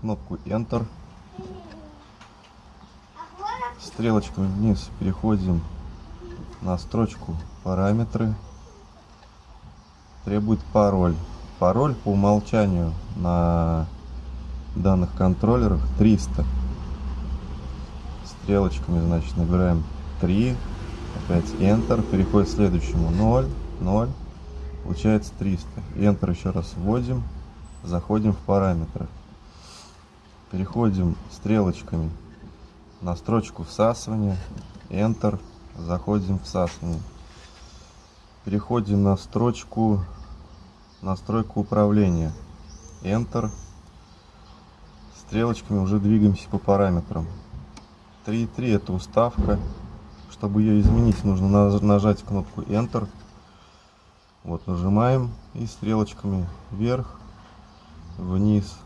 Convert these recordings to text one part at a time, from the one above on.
кнопку Enter. Стрелочками вниз переходим на строчку параметры. Требует пароль. Пароль по умолчанию на данных контроллерах 300. Стрелочками, значит, набираем 3. Опять Enter. Переходит к следующему 0, 0. Получается 300. Enter еще раз вводим. Заходим в параметры. Переходим стрелочками на строчку всасывания. Enter. Заходим в всасывание. Переходим на строчку настройку управления. Enter. Стрелочками уже двигаемся по параметрам. 3.3 это уставка. Чтобы ее изменить, нужно нажать кнопку Enter. Вот нажимаем и стрелочками вверх, вниз.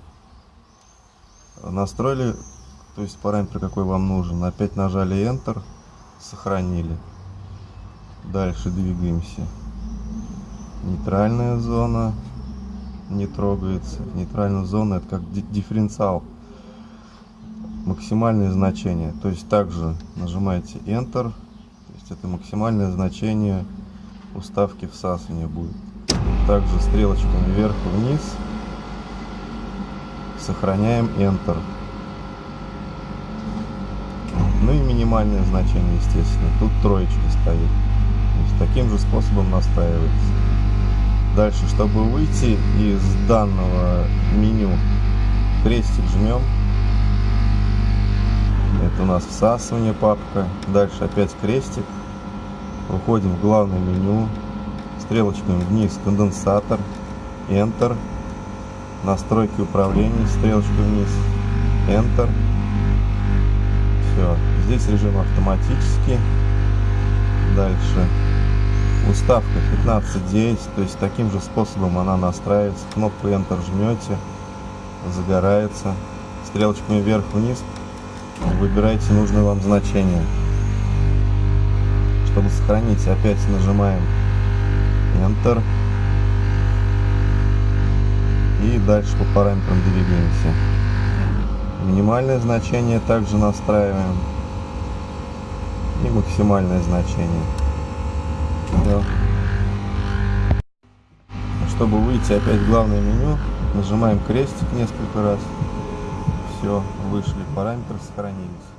Настроили, то есть параметр какой вам нужен. Опять нажали Enter, сохранили. Дальше двигаемся. Нейтральная зона не трогается. Нейтральная зона это как дифференциал. Максимальное значение. То есть также нажимаете Enter. То есть это максимальное значение уставки всасывания будет. Также стрелочками вверх вниз. Сохраняем Enter. Ну и минимальное значение, естественно. Тут троечка стоит. То есть таким же способом настраивается. Дальше, чтобы выйти из данного меню, крестик жмем. Это у нас всасывание папка. Дальше опять крестик. Уходим в главное меню, стрелочками вниз конденсатор, Enter, настройки управления, стрелочкой вниз, Enter. Все, здесь режим автоматический. Дальше уставка 15.9, то есть таким же способом она настраивается. Кнопку Enter жмете, загорается. Стрелочками вверх-вниз выбирайте нужное вам значение. Чтобы сохранить, опять нажимаем Enter. И дальше по параметрам двигаемся. Минимальное значение также настраиваем. И максимальное значение. Все. Чтобы выйти опять в главное меню, нажимаем крестик несколько раз. Все, вышли параметры, сохранились.